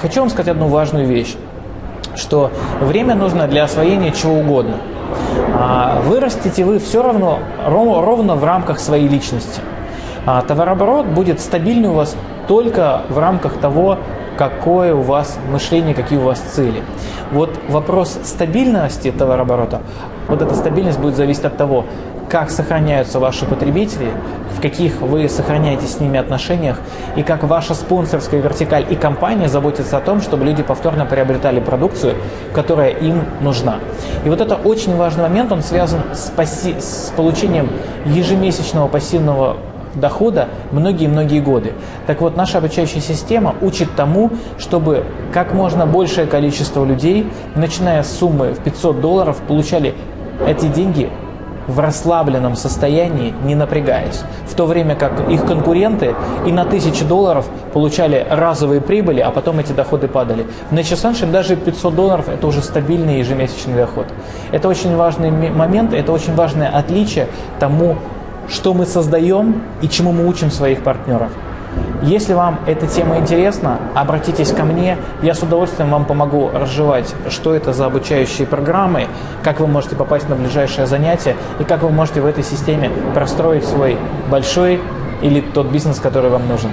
Хочу вам сказать одну важную вещь, что время нужно для освоения чего угодно. А вырастите вы все равно ровно в рамках своей личности. А товарооборот будет стабильный у вас только в рамках того, какое у вас мышление, какие у вас цели. Вот вопрос стабильности товарооборота, вот эта стабильность будет зависеть от того, как сохраняются ваши потребители, в каких вы сохраняете с ними отношениях, и как ваша спонсорская вертикаль и компания заботятся о том, чтобы люди повторно приобретали продукцию, которая им нужна. И вот это очень важный момент, он связан с, пасси... с получением ежемесячного пассивного дохода многие-многие годы. Так вот, наша обучающая система учит тому, чтобы как можно большее количество людей, начиная с суммы в 500 долларов, получали эти деньги в расслабленном состоянии, не напрягаясь. В то время как их конкуренты и на тысячи долларов получали разовые прибыли, а потом эти доходы падали. В Nature даже 500 долларов – это уже стабильный ежемесячный доход. Это очень важный момент, это очень важное отличие тому, что мы создаем и чему мы учим своих партнеров. Если вам эта тема интересна, обратитесь ко мне, я с удовольствием вам помогу разжевать, что это за обучающие программы, как вы можете попасть на ближайшее занятие и как вы можете в этой системе простроить свой большой или тот бизнес, который вам нужен.